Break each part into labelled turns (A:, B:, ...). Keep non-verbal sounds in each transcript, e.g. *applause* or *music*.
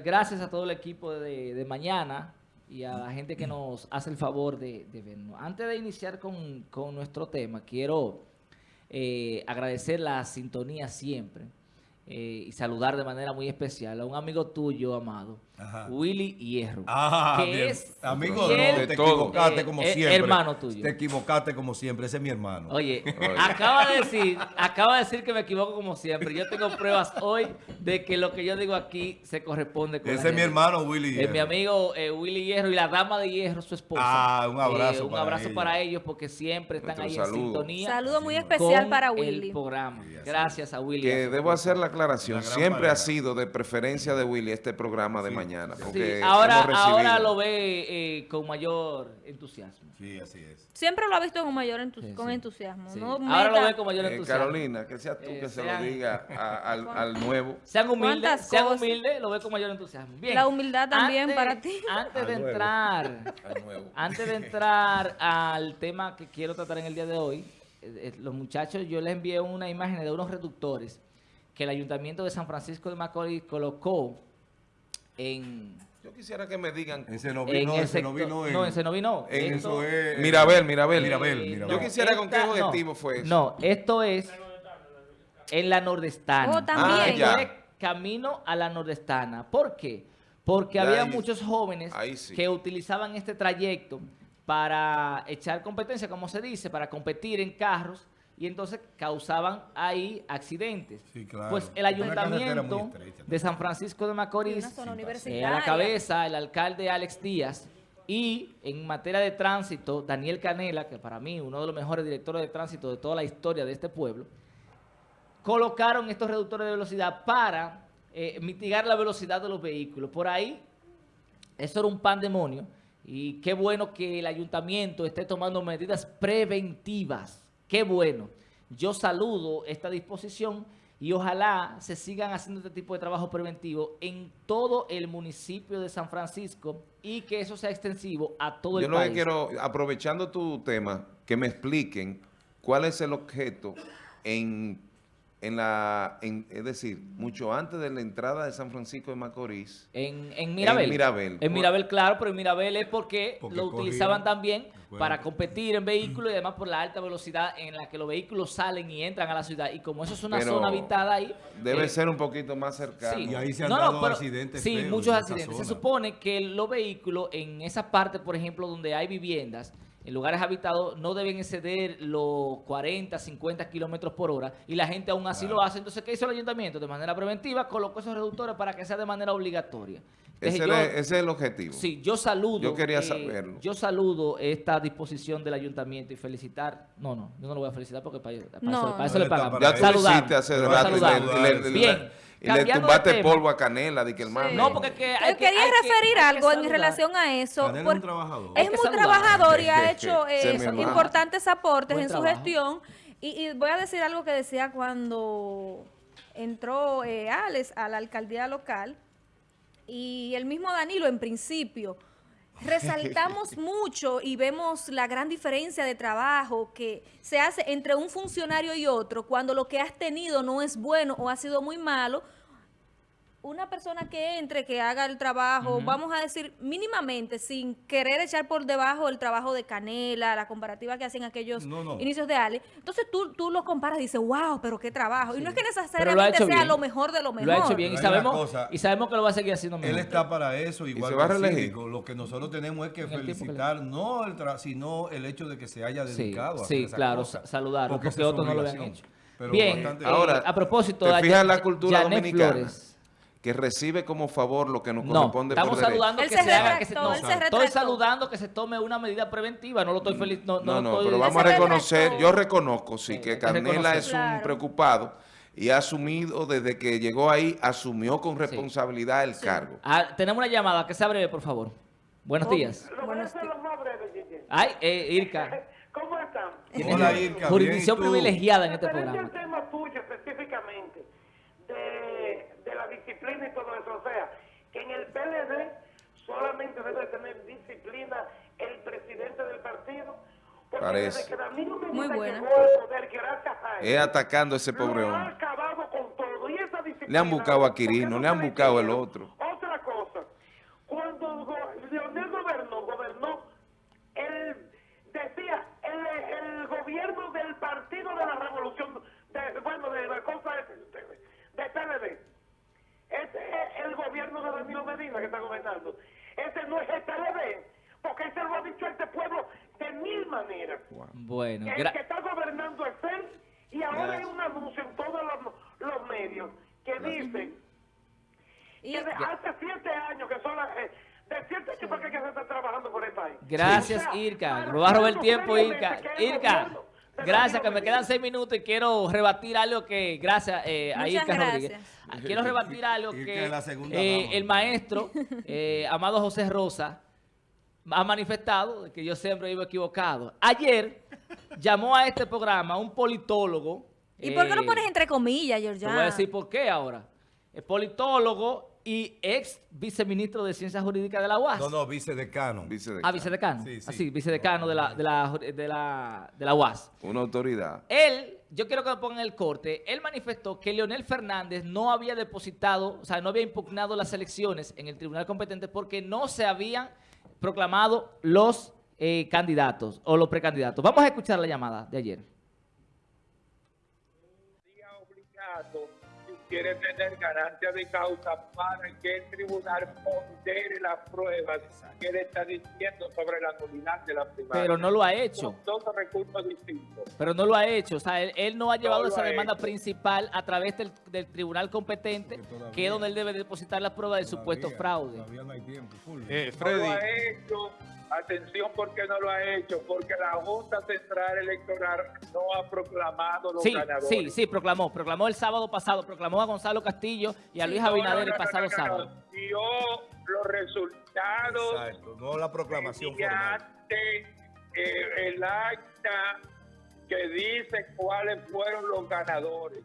A: gracias a todo el equipo de, mañana y a la gente que nos hace el favor de, de vernos. Antes de iniciar con, con nuestro tema, quiero eh, agradecer la sintonía siempre eh, y saludar de manera muy especial a un amigo tuyo, amado,
B: Ajá.
A: Willy Hierro.
B: Ah,
A: que
B: bien.
A: es
B: Amigo,
A: fiel,
B: no,
C: De
B: te
C: todo.
B: equivocaste
A: eh,
B: como
A: eh,
B: siempre.
A: hermano tuyo.
B: Te equivocaste como siempre, ese es mi hermano.
A: Oye, acaba de decir, acaba de decir que me equivoco como siempre. Yo tengo pruebas hoy de que lo que yo digo aquí se corresponde con
B: ese es mi hermano, Willy.
A: Es mi
B: Hierro.
A: amigo eh, Willy Hierro y la dama de Hierro, su esposa.
B: Ah, un abrazo
A: Eh, un
B: para
A: abrazo
B: ellos.
A: para ellos porque siempre están
C: Nuestro
A: ahí
C: saludo.
A: en sintonía.
D: Saludo muy especial
A: con
D: para Willy.
A: el programa. Gracias a Willy.
C: Que debo hacer la aclaración. Siempre ha sido de preferencia de Willy este programa de
B: Sí,
C: mañana.
B: sí.
C: Porque
A: Sí, ahora, lo ve eh, con mayor entusiasmo.
B: Sí, así es.
D: Siempre lo ha visto con mayor entu-
A: Sí,
D: con entusiasmo.
A: Sí.
D: No
A: Ahora lo ve con mayor
C: Eh,
A: entusiasmo.
C: Carolina, que seas tú
A: Eh,
C: que se lo diga a- al, *laughs* al nuevo.
A: Sean humildes,
D: ¿Cuántas
A: sean humildes, lo ve con mayor entusiasmo. Bien.
D: La humildad también
A: Antes-
D: para ti.
A: Antes de entrar,
C: Al nuevo.
A: antes de entrar al tema que quiero tratar en el día de hoy, eh, eh, los muchachos, yo les envié una imagen de unos reductores que el Ayuntamiento de San Francisco de Macorís colocó en,
C: Yo quisiera que me digan.
B: Ese no
A: en
B: ese no en...
A: no, ese no vino.
B: en
A: Esto-
B: eso es...
C: Mirabel, Mirabel.
B: Mirabel,
A: Eh.
C: Yo quisiera con qué
A: no,
C: objetivo fue eso.
A: No, esto es en la nordestana.
D: Oh, también.
C: Ah,
A: camino a la nordestana. ¿Por qué? Porque
C: Ya
A: había
C: ahí-
A: muchos jóvenes
C: sí.
A: que utilizaban este trayecto para echar competencia, como se dice, para competir en carros y entonces causaban ahí accidentes.
B: Sí, claro.
A: Pues el ayuntamiento de San Francisco de Macorís, eh, a la cabeza el alcalde Alex Díaz y en materia de tránsito, Daniel Canela, que para mí uno de los mejores directores de tránsito de toda la historia de este pueblo, colocaron estos reductores de velocidad para eh, mitigar la velocidad de los vehículos. Por ahí, eso era un pandemonio y qué bueno que el ayuntamiento esté tomando medidas preventivas. Qué bueno. Yo saludo esta disposición y ojalá se sigan haciendo este tipo de trabajo preventivo en todo el municipio de San Francisco y que eso sea extensivo a todo
C: Yo
A: el
C: lo
A: país.
C: que quiero, aprovechando tu tema, que me expliquen cuál es el objeto en, en la, en- es decir, mucho antes de la entrada de San Francisco de Macorís.
A: En, en Mirabel.
C: En Mirabel.
A: En Mirabel, claro, pero en Mirabel es porque,
B: Porque
A: lo utilizaban también
B: bueno.
A: para competir en vehículos y además por la alta velocidad en la que los vehículos salen y entran a la ciudad. Y como eso es una
C: Pero
A: zona habitada ahí...
C: Debe
A: eh,
C: ser un poquito más cercano.
B: Y ahí se han dado accidentes
A: Sí,
B: feos
A: muchos accidentes. Se supone que los vehículos en esa parte, por ejemplo, donde hay viviendas, en lugares habitados, no deben exceder los 40, 50 kilómetros por hora y la gente aún así
B: Claro.
A: lo hace. Entonces, ¿qué hizo el ayuntamiento? De manera preventiva, colocó esos reductores para que sea de manera obligatoria. Entonces,
C: ese,
A: yo-
C: era- ese es el objetivo.
A: Sí, yo saludo.
C: Yo quería
A: eh,
C: saberlo.
A: Yo saludo esta disposición del ayuntamiento y felicitar. No, no, yo no lo voy a felicitar porque para, para
D: No.
A: eso, para eso
B: No
A: le pagamos.
B: para
C: Ya tú
A: Saludar.
C: hiciste hace rato.
A: Bien,
C: y le
A: de
C: tumbaste polvo a Canela, di que hermano.
A: No, porque es que hay
D: Yo
A: que-
D: quería
A: hay
D: referir
A: que
D: algo en relación a eso.
B: Canela es un trabajador.
D: Es muy
A: saludar.
D: trabajador y ha hecho eh, importantes aportes
A: Buen
D: en su
A: trabajo.
D: gestión. Y, y voy a decir algo que decía cuando entró eh, Alex a la alcaldía local y el mismo Danilo en principio. Resaltamos *laughs* mucho y vemos la gran diferencia de trabajo que se hace entre un funcionario y otro cuando lo que has tenido no es bueno o ha sido muy malo. Una persona que entre, que haga el trabajo, vamos a decir mínimamente, sin querer echar por debajo el trabajo de Canela, la comparativa que hacen aquellos
B: No, no.
D: inicios de Ale. Entonces tú, tú lo comparas y dices, wow, pero qué trabajo. Y no es que
A: Pero lo ha
D: necesariamente
A: hecho
D: sea
A: bien.
D: lo mejor de lo mejor.
A: Lo ha hecho bien y sabemos,
B: cosa.
A: y sabemos que lo va a seguir haciendo mejor.
B: Él está para eso, igual
C: se va a
B: que. Lo que nosotros tenemos es que
A: En el tiempo que
B: felicitar, no el tra- sino el hecho de que se haya
A: Sí,
B: dedicado a
A: sí,
B: hacer esa
A: claro,
B: cosa.
A: saludarlo, porque, otros no lo habían hecho.
B: Pero
A: Bien,
B: bastante-
A: eh,
C: Ahora,
A: a propósito,
C: ¿te
A: a
C: fijas la cultura
A: Janet
C: dominicana?
A: Flores.
C: Que recibe como favor lo que nos
A: No,
C: corresponde
A: estamos
C: por derecho.
A: saludando que
D: se
A: se, haga, que se, no,
D: se
A: estoy saludando que se tome una medida preventiva, no lo estoy feliz, no,
C: No, no,
A: estoy-
C: pero vamos a reconocer, yo reconozco, sí,
A: Sí,
C: que Canela es un
D: Claro.
C: preocupado y ha asumido desde que llegó ahí, asumió con responsabilidad el cargo.
A: Ah, tenemos una llamada, que sea breve, por favor. Buenos días.
D: Buenos
E: Gigi.
A: Ay, eh, Irka. *laughs*
E: ¿Cómo están?
B: Hola, Irka,
A: Jurisdicción privilegiada en este programa.
E: al tema tuyo específicamente, de, de la disciplina y todo eso, o sea, que en el PLD solamente debe tener disciplina el porque
C: Parece.
E: que Danilo
D: Muy buena.
E: poder, gracias a él,
C: Es atacando a ese pobre hombre.
E: acabado con todo, y esa disciplina...
C: Le han buscado a Quirino,
E: no
C: le han buscado el otro.
E: Otra Partido de la Revolución, de, bueno, de la cosa de, de, de PLD. Este es el gobierno de Danilo Medina que está gobernando. Ese no es el PLD, porque ese lo ha dicho este pueblo de mil maneras.
A: Bueno,
E: El que está gobernando es él y ahora hay
A: Gracias.
E: un anuncio en todos los, los medios que dice
D: Y,
E: que de hace siete años que son las... eh, de siete años para que se está trabajando por el país.
A: gracias,
E: O sea,
A: Irka. Me va a robar el tiempo, Irka.
E: que
A: Irka, gracias, que me quedan seis minutos y quiero rebatir algo que, gracias eh, a Irka
D: gracias.
A: Rodríguez. Ah, Quiero rebatir algo que eh, el maestro, eh, Amado José Rosa, ha manifestado que yo siempre vivo equivocado. Ayer llamó a este programa un politólogo.
D: ¿Y por qué lo
A: eh,
D: pones entre comillas,
A: Te
D: Georgiana?
A: voy a decir por qué ahora. Es politólogo y ex viceministro de Ciencias Jurídicas de la UAS.
B: No, no, vicedecano.
C: Vice de
A: Ah, vicedecano.
B: Sí, sí.
A: Ah, sí, vicedecano de la, de la, de la, de la UAS.
C: Una autoridad.
A: Él, yo quiero que me pongan el corte, él manifestó que Leonel Fernández no había depositado, o sea, no había impugnado las elecciones en el tribunal competente porque no se habían proclamado los eh, candidatos o los precandidatos. Vamos a escuchar la llamada de ayer.
F: Quiere tener ganancia de causa para que el tribunal pondere las pruebas que él está diciendo sobre la nulidad de la primaria.
A: Pero no lo ha hecho.
F: Son dos recursos distintos.
A: Pero no lo ha hecho, o sea, él, él no ha llevado esa
F: ha
A: demanda
F: hecho.
A: principal a través del, del tribunal competente,
B: todavía-
A: que es donde él debe depositar las pruebas del supuesto
B: Todavía-
A: fraude.
B: Todavía no hay tiempo.
C: Eh,
F: No lo ha hecho. Atención, porque no lo ha hecho? Porque la Junta Central Electoral no ha proclamado los
A: Sí,
F: ganadores.
A: sí, sí, proclamó, proclamó el sábado pasado, proclamó a Gonzalo Castillo y a Luis
F: No,
A: Abinader
F: no,
A: el pasado sábado.
F: Dio los resultados
B: Exacto, no la proclamación formal.
F: mediante eh, el acta que dice cuáles fueron los ganadores.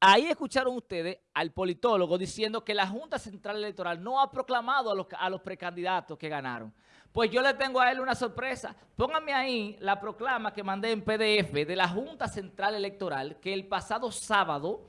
A: Ahí escucharon ustedes al politólogo diciendo que la Junta Central Electoral no ha proclamado a los, a los precandidatos que ganaron. Pues yo le tengo a él una sorpresa. Pónganme ahí la proclama que mandé en PDF de la Junta Central Electoral que el pasado sábado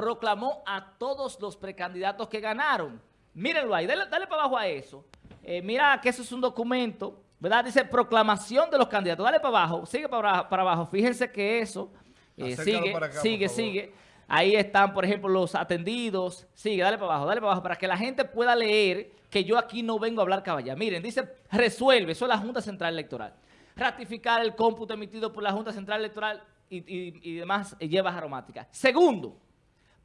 A: proclamó a todos los precandidatos que ganaron. Mírenlo ahí, dale, dale para abajo a eso. Eh, mira que eso es un documento, ¿verdad? Dice proclamación de los candidatos. Dale para abajo, sigue para, para abajo. Fíjense que eso eh, sigue,
B: acá,
A: sigue, sigue. Ahí están, por ejemplo, los atendidos. Sigue, dale para abajo, dale para abajo, para que la gente pueda leer que yo aquí no vengo a hablar caballa. Miren, dice, resuelve, eso es la Junta Central Electoral. Ratificar el cómputo emitido por la Junta Central Electoral y, y- y demás eh, hierbas aromáticas. Segundo,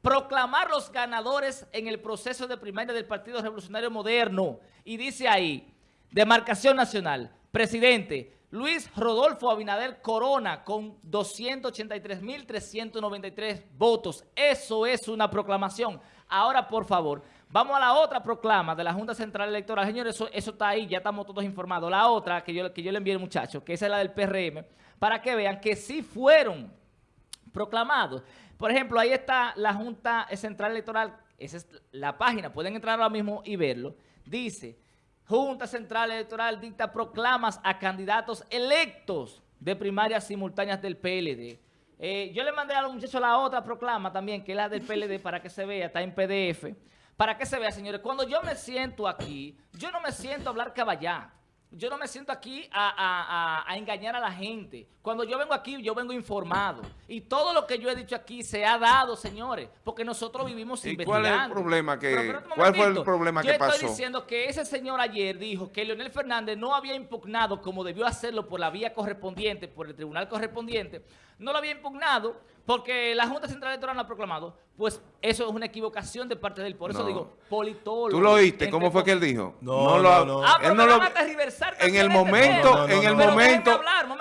A: proclamar los ganadores en el proceso de primaria del Partido Revolucionario Moderno. Y dice ahí, demarcación nacional, presidente Luis Rodolfo Abinader Corona con 283.393 votos. Eso es una proclamación. Ahora, por favor, vamos a la otra proclama de la Junta Central Electoral. Señores, eso, eso está ahí, ya estamos todos informados. La otra que yo, que yo le envié al muchacho, que esa es la del PRM, para que vean que sí fueron proclamados. Por ejemplo, ahí está la Junta Central Electoral, esa es la página, pueden entrar ahora mismo y verlo. Dice, Junta Central Electoral dicta proclamas a candidatos electos de primarias simultáneas del PLD. Eh, yo le mandé a los muchachos la otra proclama también, que es la del *laughs* PLD, para que se vea, está en PDF. Para que se vea, señores, cuando yo me siento aquí, yo no me siento a hablar caballá. Yo no me siento aquí a, a- a- a engañar a la gente. Cuando yo vengo aquí, yo vengo informado. Y todo lo que yo he dicho aquí se ha dado, señores, porque nosotros vivimos
C: ¿Y
A: investigando.
C: cuál es el problema que-
A: Pero
C: cuál fue el problema
A: yo
C: que
A: estoy
C: pasó?
A: diciendo que ese señor ayer dijo que Leonel Fernández no había impugnado como debió hacerlo por la vía correspondiente, por el tribunal correspondiente. No lo había impugnado porque la Junta Central Electoral no ha proclamado. Pues eso es una equivocación de parte de él. Por eso
C: No.
A: digo, politólogo.
C: ¿Tú lo oíste? ¿Cómo fue que él dijo?
B: No,
C: lo-
B: no, no.
A: Ah, pero
C: Él no lo... En el momento.
B: No, no,
C: en el
B: no,
A: Pero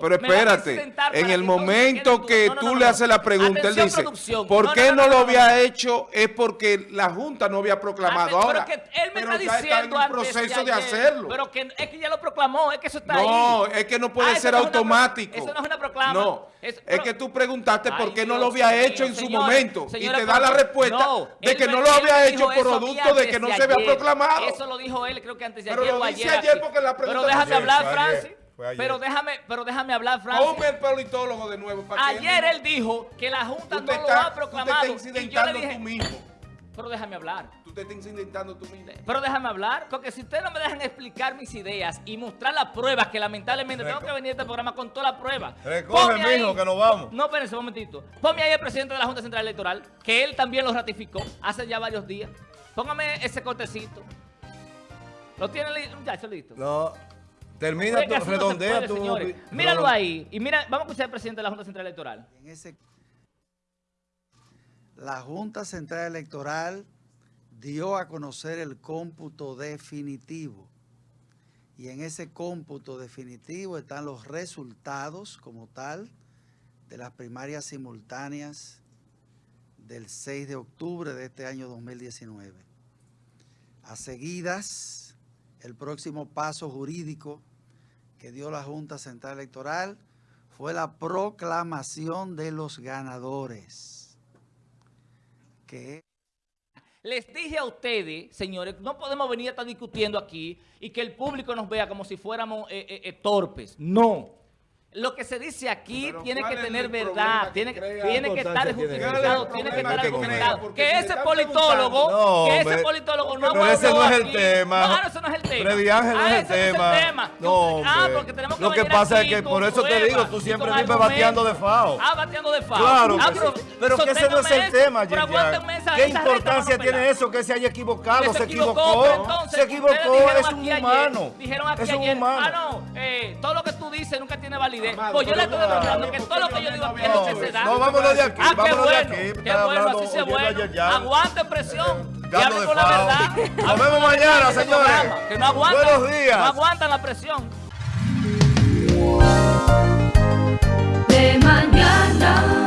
C: momento... Pero espérate, en el momento que
A: No, no,
C: tú le haces la pregunta, él dice,
A: producción.
C: ¿por qué no, lo había hecho? Es porque la Junta no había proclamado. Ahora,
A: pero que él me
C: pero
A: está diciendo
C: está en
A: antes
C: proceso de,
A: ayer,
C: hacerlo.
A: Pero que es que ya lo proclamó, es que eso está ahí.
C: no, es que no puede
A: Ah,
C: ser
A: una
C: automático.
A: eso no es una proclama.
C: No,
A: Es-
C: que tú preguntaste por qué no lo había hecho en su momento. y te da la respuesta de que no lo había hecho por producto de que no se había proclamado.
A: Eso lo dijo él, creo que antes de
C: Pero
A: ayer
C: lo
A: o ayer.
C: ayer
A: aquí.
C: porque la pregunta
A: Pero déjame hablar, Francis.
B: Fue ayer.
A: Pero déjame, pero déjame hablar, Francis.
C: Ponme el politólogo de nuevo. Para que
A: Ayer
C: él
A: él dijo que la Junta no lo ha
C: tú te
A: proclamado. y yo le dije,
C: tú mismo.
A: Pero déjame hablar.
C: Tú te estás incidentando tú mismo.
A: Pero déjame hablar, porque si ustedes no me dejan explicar mis ideas y mostrar las pruebas, que lamentablemente tengo que venir a este programa con todas las pruebas.
B: Recoge, mijo, que nos vamos.
A: No, espérense un momentito. Ponme ahí el presidente de la Junta Central Electoral, que él también lo ratificó hace ya varios días. Póngame ese cortecito. ¿Lo tiene listo, muchacho, listo?
B: No. Termina tu,
A: no
B: redondea
A: puede,
B: tu...
A: señores. Míralo ahí. Y mira, vamos a escuchar al presidente de la Junta Central Electoral.
G: En ese, la Junta Central Electoral dio a conocer el cómputo definitivo. Y en ese cómputo definitivo están los resultados como tal de las primarias simultáneas del 6 de octubre de este año 2019. A seguidas, el próximo paso jurídico que dio la Junta Central Electoral fue la proclamación de los ganadores. Que
A: Les dije a ustedes, señores, no podemos venir a estar discutiendo aquí y que el público nos vea como si fuéramos eh, eh, eh, torpes. No. Lo que se dice aquí
C: Pero
A: tiene
C: ¿cuál
A: que tener verdad, tiene,
C: crea?
A: tiene que
B: ¿Qué
A: estar justificado, tiene que
C: ¿Cuál es
A: estar argumentado. Que ese politólogo, que ese politólogo no
B: Pero ese no es el
A: aquí.
B: tema.
A: No, ese no es el tema.
B: Freddy Ángel no
A: Ah,
B: es el tema. No,
A: ah, porque tenemos que
B: Lo que pasa es que por eso te digo, tú siempre vives bateando de FAO.
A: Ah, bateando de FAO.
B: Claro
A: ah,
B: sí. Pero que ese no es el tema,
A: pero
B: ¿Qué importancia tiene eso que se haya equivocado? Se equivocó.
A: pero
B: Se equivocó, es un humano.
A: dijeron aquí
B: Es un
A: ayer,
B: humano.
A: ah, no, eh, todo lo tú dices nunca tiene validez.
C: Amado,
A: pues yo le estoy demostrando que todo lo que yo digo aquí es necesidad.
B: No, vámonos de aquí.
A: Ah, qué bueno. Qué bueno, así
B: se
A: bueno. Aguante presión. Y hable con la verdad.
B: Nos vemos mañana, señores.
A: Que no aguantan.
B: Buenos días.
A: No aguantan la presión. De mañana.